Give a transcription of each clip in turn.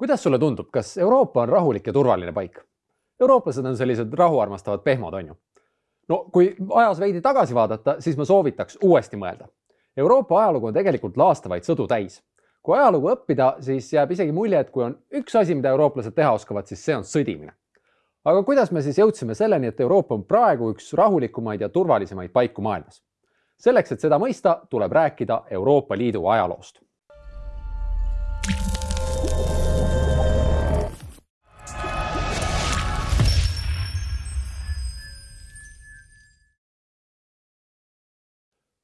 kuidas sulle tundub, kas Euroopa on rahulik ja turvaline paik? eurooplased on sellised rahu armastavad pehmod, on ju. no kui ajas veidi tagasi vaadata, siis ma soovitaks uuesti mõelda. Euroopa ajalugu on tegelikult laastavaid sõdu täis. kui ajalugu õppida, siis jääb isegi mulje, et kui on üks asi, mida eurooplased teha oskavad, siis see on sõdimine. aga kuidas me siis jõudsime selleni, et Euroopa on praegu üks rahulikumaid ja turvalisemaid paiku maailmas? selleks, et seda mõista, tuleb rääkida Euroopa Liidu ajaloost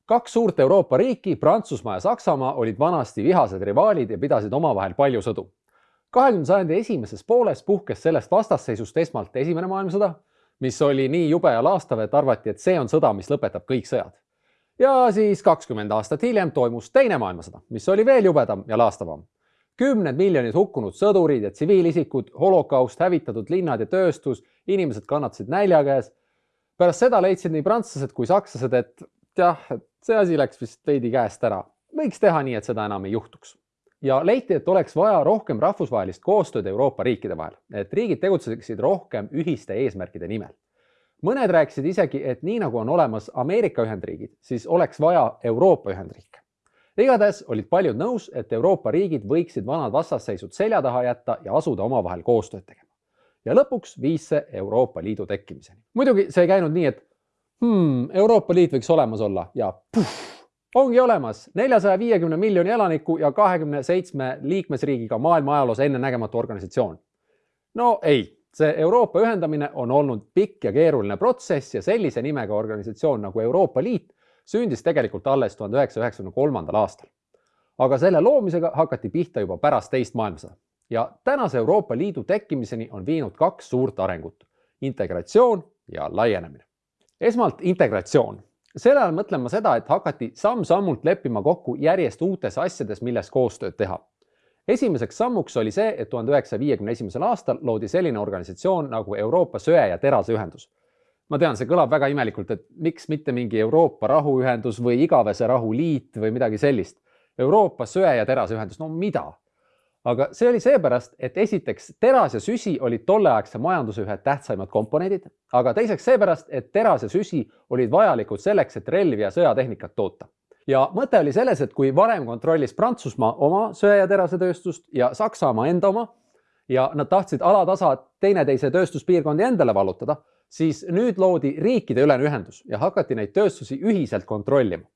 kaks suurt Euroopa riiki, Prantsusmaa ja Saksamaa, olid vanasti vihased rivaalid ja pidasid omavahel palju sõdu. kahekümnenda sajandi esimeses pooles puhkes sellest vastasseisust esmalt Esimene maailmasõda, mis oli nii jube ja laastav, et arvati, et see on sõda, mis lõpetab kõik sõjad. ja siis kakskümmend aastat hiljem toimus Teine maailmasõda, mis oli veel jubedam ja laastavam. kümned miljonid hukkunud sõdurid ja tsiviilisikud, holokaust, hävitatud linnad ja tööstus, inimesed kannatasid nälja käes. pärast seda leidsid nii prantslased kui sakslased, et jah, et see asi läks vist veidi käest ära. võiks teha nii, et seda enam ei juhtuks. ja leiti, et oleks vaja rohkem rahvusvahelist koostööd Euroopa riikide vahel, et riigid tegutseksid rohkem ühiste eesmärkide nimel. mõned rääkisid isegi, et nii nagu on olemas Ameerika Ühendriigid, siis oleks vaja Euroopa Ühendriike. igatahes olid paljud nõus, et Euroopa riigid võiksid vanad vastasseisud selja taha jätta ja asuda omavahel koostööd tegema. ja lõpuks viis see Euroopa Liidu tekkimiseni. muidugi see ei käinud nii, et hmm, Euroopa Liit võiks olemas olla ja puh, ongi olemas neljasaja viiekümne miljoni elaniku ja kahekümne seitsme liikmesriigiga maailma ajaloos ennenägematu organisatsioon. no ei, see Euroopa ühendamine on olnud pikk ja keeruline protsess ja sellise nimega organisatsioon nagu Euroopa Liit sündis tegelikult alles tuhande üheksasaja üheksakümne kolmandal aastal. aga selle loomisega hakati pihta juba pärast teist maailmasõda ja tänase Euroopa Liidu tekkimiseni on viinud kaks suurt arengut, integratsioon ja laienemine esmalt integratsioon. selle all mõtlen ma seda, et hakati samm-sammult leppima kokku järjest uutes asjades, milles koostööd teha. esimeseks sammuks oli see, et tuhande üheksasaja viiekümne esimesel aastal loodi selline organisatsioon nagu Euroopa Söe- ja Teraseühendus. ma tean, see kõlab väga imelikult, et miks mitte mingi Euroopa Rahuühendus või Igavese Rahuliit või midagi sellist. Euroopa Söe- ja Teraseühendus, no mida? Aga see oli seepärast, et esiteks teras ja süsi olid tolleaegse majanduse ühed tähtsaimad komponendid, aga teiseks seepärast, et teras ja süsi olid vajalikud selleks, et relvi ja sõjatehnikat toota. ja mõte oli selles, et kui varem kontrollis Prantsusmaa oma söe- ja terasetööstust ja Saksamaa enda oma ja nad tahtsid alatasa teineteise tööstuspiirkondi endale vallutada, siis nüüd loodi riikideülene ühendus ja hakati neid tööstusi ühiselt kontrollima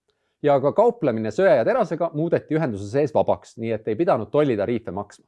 ja ka kauplemine söe ja terasega muudeti ühenduse sees vabaks, nii et ei pidanud tollitariife maksma.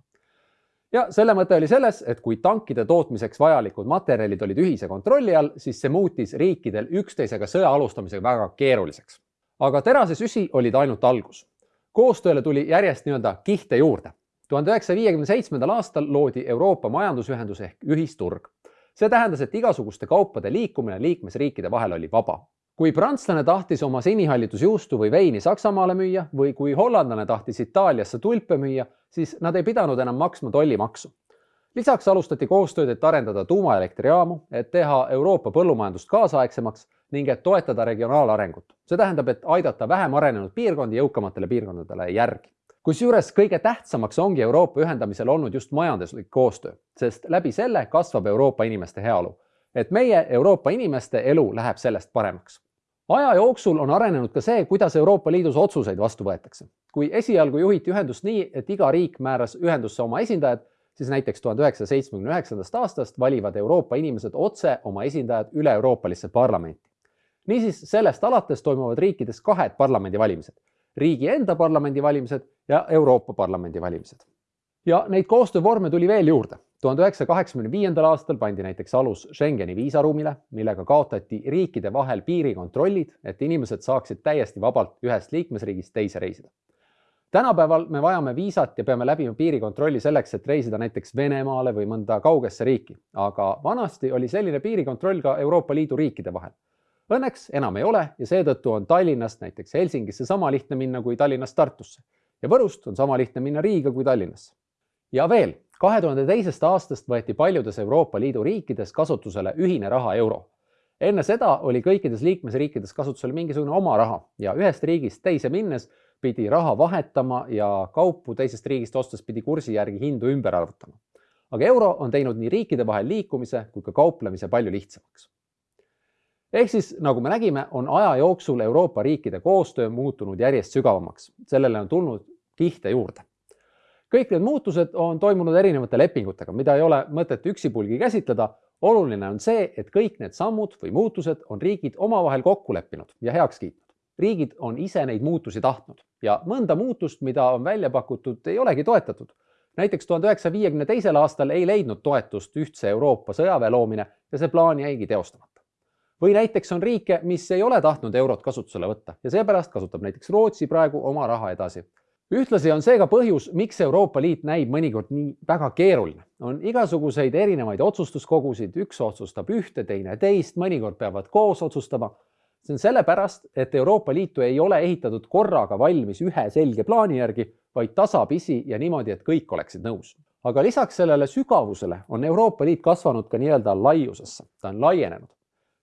ja selle mõte oli selles, et kui tankide tootmiseks vajalikud materjalid olid ühise kontrolli all, siis see muutis riikidel üksteisega sõja alustamisega väga keeruliseks. aga terasesüsi olid ainult algus. koostööle tuli järjest nii-öelda kihte juurde. tuhande üheksasaja viiekümne seitsmendal aastal loodi Euroopa Majandusühendus ehk ühisturg. see tähendas, et igasuguste kaupade liikumine liikmesriikide vahel oli vaba kui prantslane tahtis oma sinihallitusjuustu või veini Saksamaale müüa või kui hollandlane tahtis Itaaliasse tulpe müüa, siis nad ei pidanud enam maksma tollimaksu. lisaks alustati koostööd, et arendada tuumaelektrijaamu, et teha Euroopa põllumajandust kaasaegsemaks ning et toetada regionaalarengut. see tähendab, et aidata vähem arenenud piirkondi jõukamatele piirkondadele järgi. kusjuures kõige tähtsamaks ongi Euroopa ühendamisel olnud just majanduslik koostöö, sest läbi selle kasvab Euroopa inimeste heaolu et meie Euroopa inimeste elu läheb sellest paremaks. aja jooksul on arenenud ka see, kuidas Euroopa Liidus otsuseid vastu võetakse. kui esialgu juhiti ühendust nii, et iga riik määras ühendusse oma esindajad, siis näiteks tuhande üheksasaja seitsmekümne üheksandast aastast valivad Euroopa inimesed otse oma esindajad üle-euroopalisse parlamenti. niisiis sellest alates toimuvad riikides kahed parlamendivalimised, riigi enda parlamendivalimised ja Euroopa Parlamendi valimised. ja neid koostöövorme tuli veel juurde tuhande üheksasaja kaheksakümne viiendal aastal pandi näiteks alus Schengeni viisaruumile, millega kaotati riikide vahel piirikontrollid, et inimesed saaksid täiesti vabalt ühest liikmesriigist teise reisida. tänapäeval me vajame viisat ja peame läbima piirikontrolli selleks, et reisida näiteks Venemaale või mõnda kaugesse riiki, aga vanasti oli selline piirikontroll ka Euroopa Liidu riikide vahel. Õnneks enam ei ole ja seetõttu on Tallinnast näiteks Helsingisse sama lihtne minna kui Tallinnast Tartusse ja Võrust on sama lihtne minna Riiga kui Tallinnasse. ja veel, kahe tuhande teisest aastast võeti paljudes Euroopa Liidu riikides kasutusele ühine raha euro. enne seda oli kõikides liikmesriikides kasutusel mingisugune oma raha ja ühest riigist teise minnes pidi raha vahetama ja kaupu teisest riigist ostes pidi kursi järgi hindu ümber arvutama. aga euro on teinud nii riikide vahel liikumise kui ka kauplemise palju lihtsamaks. ehk siis, nagu me nägime, on aja jooksul Euroopa riikide koostöö muutunud järjest sügavamaks, sellele on tulnud kihte juurde kõik need muutused on toimunud erinevate lepingutega, mida ei ole mõtet üksipulgi käsitleda. oluline on see, et kõik need sammud või muutused on riigid omavahel kokku leppinud ja heaks kiitnud. riigid on ise neid muutusi tahtnud ja mõnda muutust, mida on välja pakutud, ei olegi toetatud. näiteks tuhande üheksasaja viiekümne teisel aastal ei leidnud toetust ühtse Euroopa sõjaväe loomine ja see plaan jäigi teostamata. või näiteks on riike, mis ei ole tahtnud eurot kasutusele võtta ja seepärast kasutab näiteks Rootsi praegu oma raha edasi ühtlasi on see ka põhjus, miks Euroopa Liit näib mõnikord nii väga keeruline. on igasuguseid erinevaid otsustuskogusid, üks otsustab ühte, teine teist, mõnikord peavad koos otsustama. see on sellepärast, et Euroopa Liitu ei ole ehitatud korraga valmis ühe selge plaani järgi, vaid tasapisi ja niimoodi, et kõik oleksid nõus. aga lisaks sellele sügavusele on Euroopa Liit kasvanud ka nii-öelda laiusesse, ta on laienenud.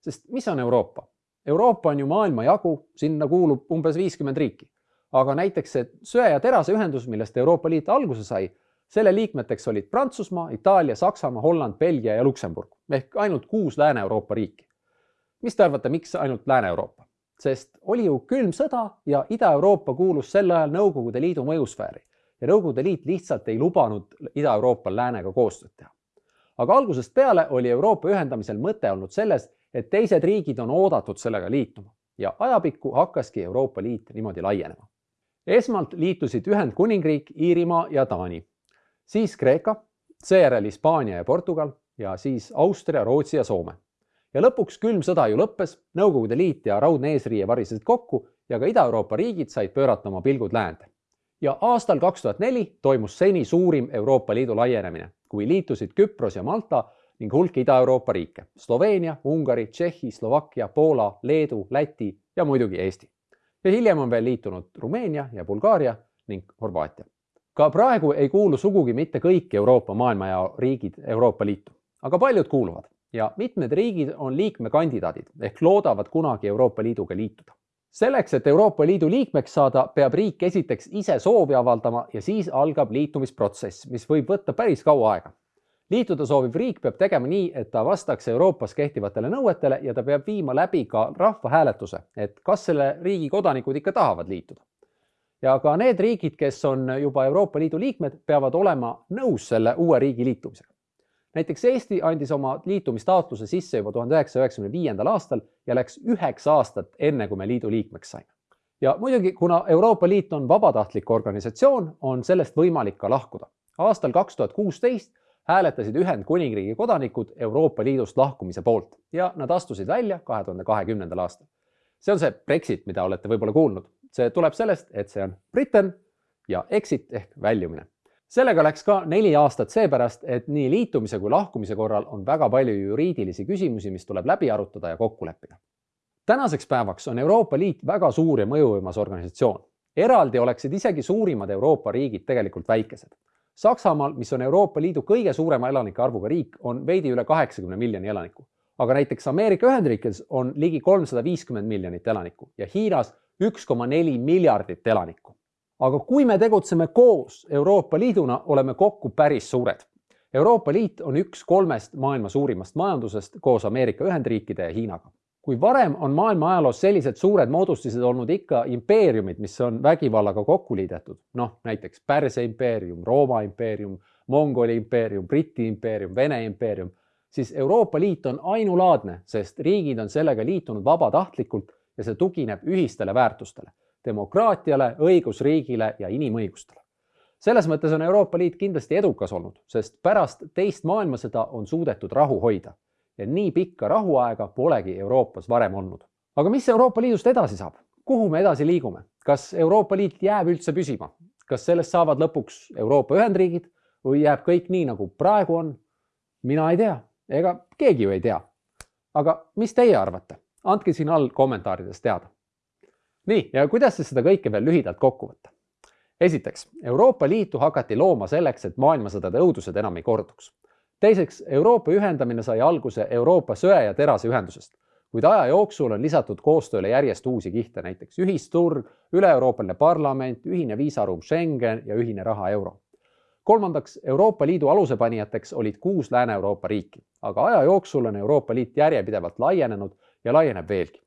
sest mis on Euroopa? Euroopa on ju maailmajagu, sinna kuulub umbes viiskümmend riiki aga näiteks see söe ja terase ühendus, millest Euroopa Liit alguse sai, selle liikmeteks olid Prantsusmaa, Itaalia, Saksamaa, Holland, Belgia ja Luksemburg ehk ainult kuus Lääne-Euroopa riiki. mis te arvate, miks ainult Lääne-Euroopa? sest oli ju külm sõda ja Ida-Euroopa kuulus sel ajal Nõukogude Liidu mõjusfääri ja Nõukogude Liit lihtsalt ei lubanud Ida-Euroopal läänega koostööd teha. aga algusest peale oli Euroopa ühendamisel mõte olnud selles, et teised riigid on oodatud sellega liituma ja ajapikku hakkaski Euroopa Liit niimoodi laienema esmalt liitusid Ühendkuningriik, Iirimaa ja Taani, siis Kreeka, seejärel Hispaania ja Portugal ja siis Austria, Rootsi ja Soome. ja lõpuks külm sõda ju lõppes, Nõukogude Liit ja raudne eesriie varisesid kokku ja ka Ida-Euroopa riigid said pöörata oma pilgud läände. ja aastal kaks tuhat neli toimus seni suurim Euroopa Liidu laienemine, kui liitusid Küpros ja Malta ning hulk Ida-Euroopa riike Sloveenia, Ungari, Tšehhi, Slovakkia, Poola, Leedu, Läti ja muidugi Eesti ja hiljem on veel liitunud Rumeenia ja Bulgaaria ning Horvaatia. ka praegu ei kuulu sugugi mitte kõik Euroopa maailmajao riigid Euroopa Liitu, aga paljud kuuluvad ja mitmed riigid on liikmekandidaadid ehk loodavad kunagi Euroopa Liiduga liituda. selleks, et Euroopa Liidu liikmeks saada, peab riik esiteks ise soovi avaldama ja siis algab liitumisprotsess, mis võib võtta päris kaua aega liituda sooviv riik peab tegema nii, et ta vastaks Euroopas kehtivatele nõuetele ja ta peab viima läbi ka rahvahääletuse, et kas selle riigi kodanikud ikka tahavad liituda. ja ka need riigid, kes on juba Euroopa Liidu liikmed, peavad olema nõus selle uue riigi liitumisega. näiteks Eesti andis oma liitumistaotluse sisse juba tuhande üheksasaja üheksakümne viiendal aastal ja läks üheksa aastat, enne kui me liidu liikmeks saime. ja muidugi, kuna Euroopa Liit on vabatahtlik organisatsioon, on sellest võimalik ka lahkuda. aastal kaks tuhat kuusteist hääletasid Ühendkuningriigi kodanikud Euroopa Liidust lahkumise poolt ja nad astusid välja kahe tuhande kahekümnendal aastal. see on see Brexit, mida olete võib-olla kuulnud. see tuleb sellest, et see on Britain ja exit ehk väljumine. sellega läks ka neli aastat seepärast, et nii liitumise kui lahkumise korral on väga palju juriidilisi küsimusi, mis tuleb läbi arutada ja kokku leppida. tänaseks päevaks on Euroopa Liit väga suur ja mõjuvõimas organisatsioon. eraldi oleksid isegi suurimad Euroopa riigid tegelikult väikesed Saksamaal, mis on Euroopa Liidu kõige suurema elanike arvuga riik, on veidi üle kaheksakümne miljoni elaniku. aga näiteks Ameerika Ühendriikides on ligi kolmsada viiskümmend miljonit elanikku ja Hiinas üks koma neli miljardit elanikku. aga kui me tegutseme koos Euroopa Liiduna, oleme kokku päris suured. Euroopa Liit on üks kolmest maailma suurimast majandusest koos Ameerika Ühendriikide ja Hiinaga kui varem on maailma ajaloos sellised suured moodustised olnud ikka impeeriumid, mis on vägivallaga kokku liidetud, noh näiteks Pärsia impeerium, Rooma impeerium, Mongoli impeerium, Briti impeerium, Vene impeerium, siis Euroopa Liit on ainulaadne, sest riigid on sellega liitunud vabatahtlikult ja see tugineb ühistele väärtustele, demokraatiale, õigusriigile ja inimõigustele. selles mõttes on Euroopa Liit kindlasti edukas olnud, sest pärast teist maailmasõda on suudetud rahu hoida ja nii pikka rahuaega polegi Euroopas varem olnud. aga mis Euroopa Liidust edasi saab? kuhu me edasi liigume? kas Euroopa Liit jääb üldse püsima? kas sellest saavad lõpuks Euroopa Ühendriigid või jääb kõik nii, nagu praegu on? mina ei tea, ega keegi ju ei tea. aga mis teie arvate? andke siin all kommentaarides teada. nii, ja kuidas siis seda kõike veel lühidalt kokku võtta? esiteks, Euroopa Liitu hakati looma selleks, et maailmasõdade õudused enam ei korduks teiseks, Euroopa ühendamine sai alguse Euroopa söe- ja teraseühendusest, kuid aja jooksul on lisatud koostööle järjest uusi kihte, näiteks ühisturg, üle-Euroopaline parlament, ühine viisaruum Schengen ja ühine raha euro. kolmandaks, Euroopa Liidu alusepanijateks olid kuus Lääne-Euroopa riiki, aga aja jooksul on Euroopa Liit järjepidevalt laienenud ja laieneb veelgi.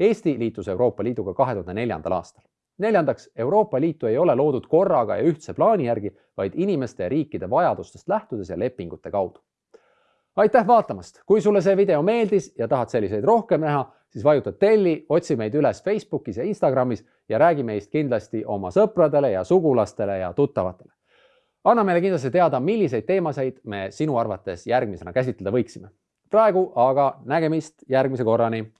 Eesti liitus Euroopa Liiduga kahe tuhande neljandal aastal. Neljandaks, Euroopa Liitu ei ole loodud korraga ja ühtse plaani järgi, vaid inimeste ja riikide vajadustest lähtudes ja lepingute kaudu aitäh vaatamast, kui sulle see video meeldis ja tahad selliseid rohkem näha, siis vajuta telli, otsi meid üles Facebookis ja Instagramis ja räägi meist kindlasti oma sõpradele ja sugulastele ja tuttavatele. anna meile kindlasti teada, milliseid teemasid me sinu arvates järgmisena käsitleda võiksime. praegu aga nägemist järgmise korrani